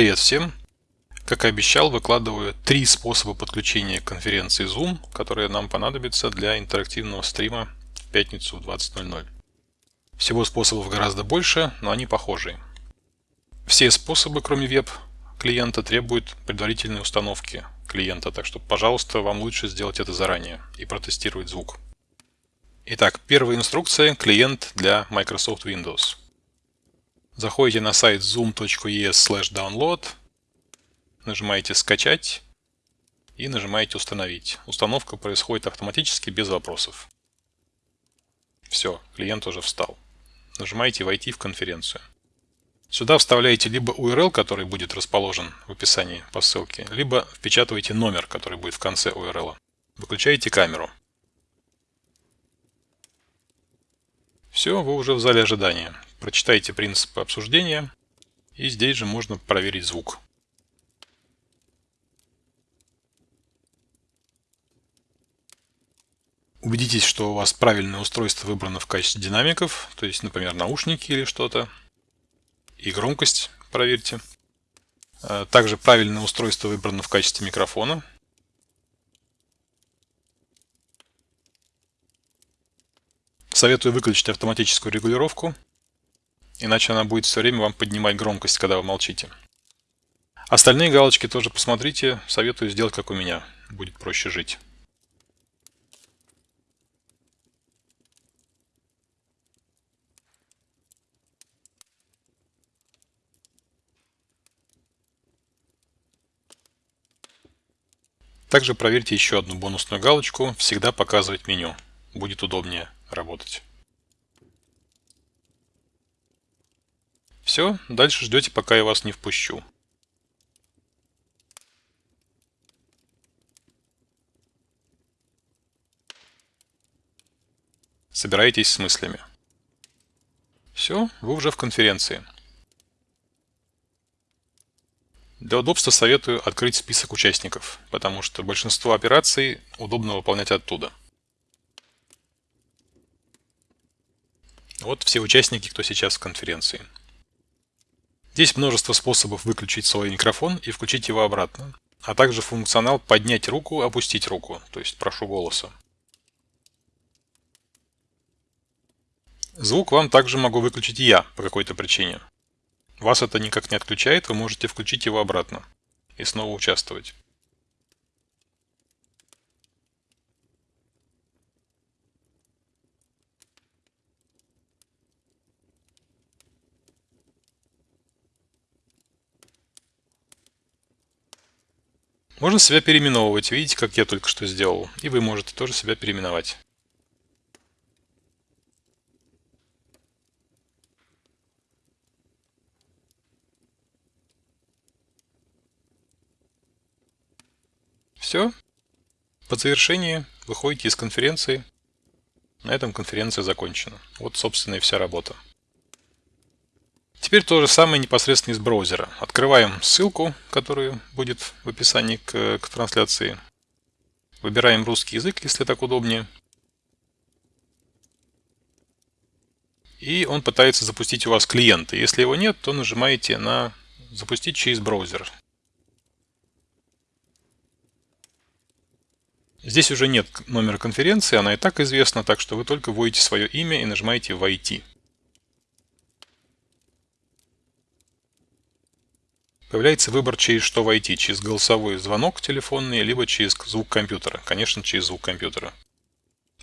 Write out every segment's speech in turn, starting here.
Привет всем! Как и обещал, выкладываю три способа подключения к конференции Zoom, которые нам понадобятся для интерактивного стрима в пятницу в 20.00. Всего способов гораздо больше, но они похожие. Все способы, кроме веб-клиента, требуют предварительной установки клиента, так что, пожалуйста, вам лучше сделать это заранее и протестировать звук. Итак, первая инструкция – клиент для Microsoft Windows. Заходите на сайт zoom.es/download, нажимаете «Скачать» и нажимаете «Установить». Установка происходит автоматически без вопросов. Все, клиент уже встал. Нажимаете «Войти в конференцию». Сюда вставляете либо URL, который будет расположен в описании по ссылке, либо впечатываете номер, который будет в конце URL. Выключаете камеру. Все, вы уже в зале ожидания. Прочитайте принципы обсуждения. И здесь же можно проверить звук. Убедитесь, что у вас правильное устройство выбрано в качестве динамиков, то есть, например, наушники или что-то. И громкость проверьте. А, также правильное устройство выбрано в качестве микрофона. Советую выключить автоматическую регулировку, иначе она будет все время вам поднимать громкость, когда вы молчите. Остальные галочки тоже посмотрите, советую сделать как у меня, будет проще жить. Также проверьте еще одну бонусную галочку «Всегда показывать меню». Будет удобнее работать. Все, дальше ждете, пока я вас не впущу. Собираетесь с мыслями. Все, вы уже в конференции. Для удобства советую открыть список участников, потому что большинство операций удобно выполнять оттуда. Вот все участники, кто сейчас в конференции. Здесь множество способов выключить свой микрофон и включить его обратно, а также функционал поднять руку, опустить руку, то есть прошу голоса. Звук вам также могу выключить я по какой-то причине. Вас это никак не отключает, вы можете включить его обратно и снова участвовать. Можно себя переименовывать, видите, как я только что сделал. И вы можете тоже себя переименовать. Все. По завершении выходите из конференции. На этом конференция закончена. Вот, собственно, и вся работа. Теперь то же самое непосредственно из браузера. Открываем ссылку, которая будет в описании к, к трансляции. Выбираем русский язык, если так удобнее. И он пытается запустить у вас клиента. Если его нет, то нажимаете на «Запустить через браузер». Здесь уже нет номера конференции, она и так известна, так что вы только вводите свое имя и нажимаете «Войти». Появляется выбор, через что войти. Через голосовой звонок телефонный, либо через звук компьютера. Конечно, через звук компьютера.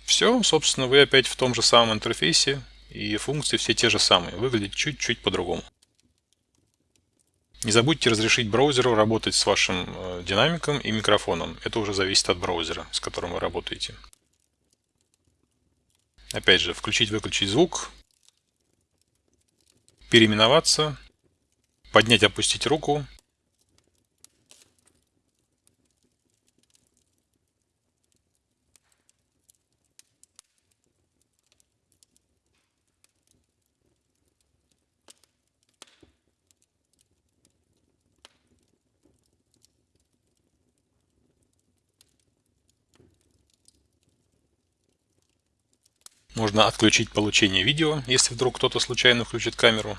Все, собственно, вы опять в том же самом интерфейсе, и функции все те же самые. Выглядит чуть-чуть по-другому. Не забудьте разрешить браузеру работать с вашим э, динамиком и микрофоном. Это уже зависит от браузера, с которым вы работаете. Опять же, включить-выключить звук, переименоваться, поднять, опустить руку. Можно отключить получение видео, если вдруг кто-то случайно включит камеру.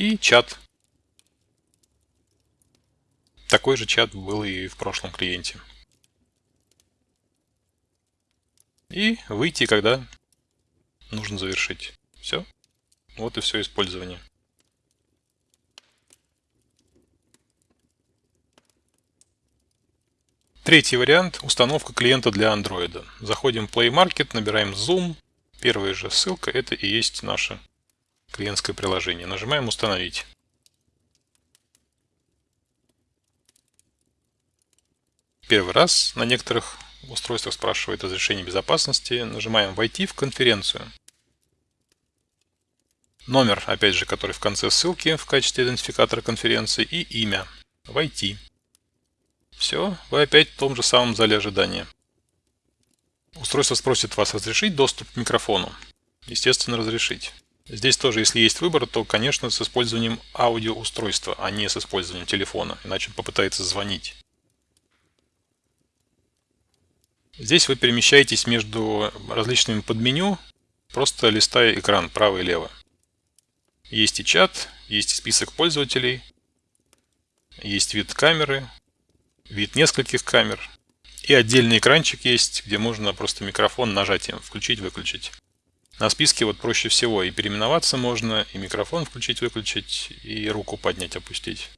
И чат. Такой же чат был и в прошлом клиенте. И выйти, когда нужно завершить. Все. Вот и все использование. Третий вариант – установка клиента для Android. Заходим в Play Market, набираем Zoom. Первая же ссылка – это и есть наше клиентское приложение. Нажимаем «Установить». Первый раз на некоторых устройствах спрашивает разрешение безопасности. Нажимаем «Войти в конференцию». Номер, опять же, который в конце ссылки в качестве идентификатора конференции и имя. «Войти». Все, вы опять в том же самом зале ожидания. Устройство спросит вас разрешить доступ к микрофону. Естественно, разрешить. Здесь тоже, если есть выбор, то, конечно, с использованием аудиоустройства, а не с использованием телефона, иначе он попытается звонить. Здесь вы перемещаетесь между различными подменю, просто листая экран право и лево. Есть и чат, есть и список пользователей, есть вид камеры, вид нескольких камер. И отдельный экранчик есть, где можно просто микрофон нажатием включить-выключить. На списке вот проще всего и переименоваться можно, и микрофон включить-выключить, и руку поднять-опустить.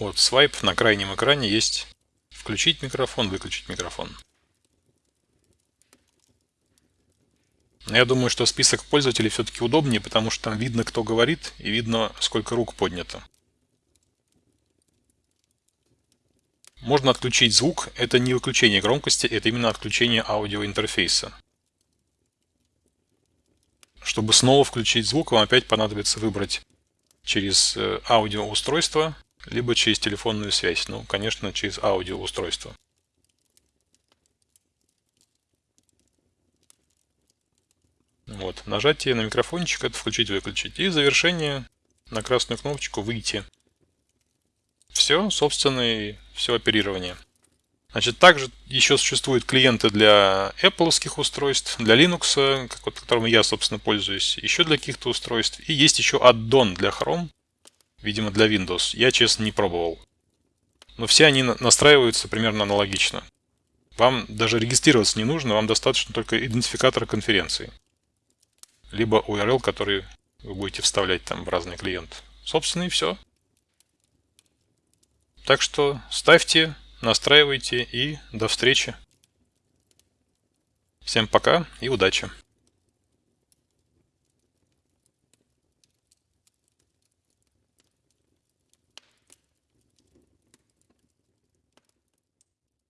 Вот свайп на крайнем экране есть включить микрофон, выключить микрофон. Я думаю, что список пользователей все-таки удобнее, потому что там видно, кто говорит, и видно, сколько рук поднято. Можно отключить звук. Это не выключение громкости, это именно отключение аудиоинтерфейса. Чтобы снова включить звук, вам опять понадобится выбрать через э, аудиоустройство, либо через телефонную связь. Ну, конечно, через аудиоустройство. Вот, нажатие на микрофончик, это включить-выключить. И завершение на красную кнопочку «Выйти». Все, собственно, и все оперирование. Значит, также еще существуют клиенты для Apple устройств, для Linux, которым я, собственно, пользуюсь, еще для каких-то устройств. И есть еще аддон для Chrome, видимо, для Windows. Я, честно, не пробовал. Но все они настраиваются примерно аналогично. Вам даже регистрироваться не нужно, вам достаточно только идентификатора конференции либо URL, который вы будете вставлять там в разный клиент. Собственно и все. Так что ставьте, настраивайте и до встречи. Всем пока и удачи!